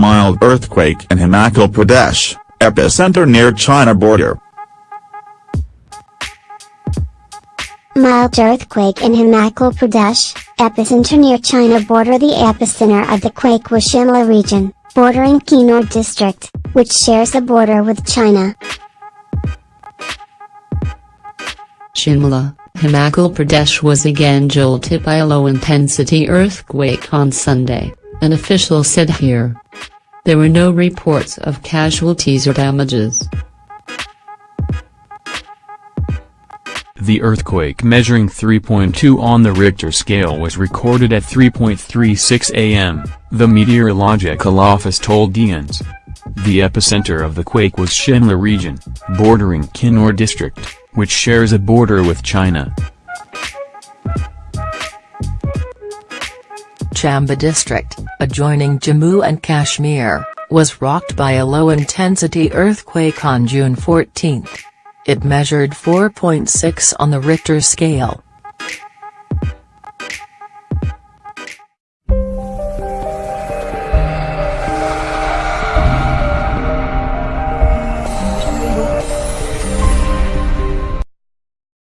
Mild earthquake in Himachal Pradesh, epicenter near China border. Mild earthquake in Himachal Pradesh, epicenter near China border The epicenter of the quake was Shimla region, bordering Kinnaur district, which shares a border with China. Shimla, Himachal Pradesh was again jolted by a low-intensity earthquake on Sunday, an official said here. There were no reports of casualties or damages. The earthquake measuring 3.2 on the Richter scale was recorded at 3.36 am, the Meteorological Office told IANS. The epicenter of the quake was Shimla region, bordering Kinnaur district, which shares a border with China. Chamba district, adjoining Jammu and Kashmir, was rocked by a low-intensity earthquake on June 14. It measured 4.6 on the Richter scale,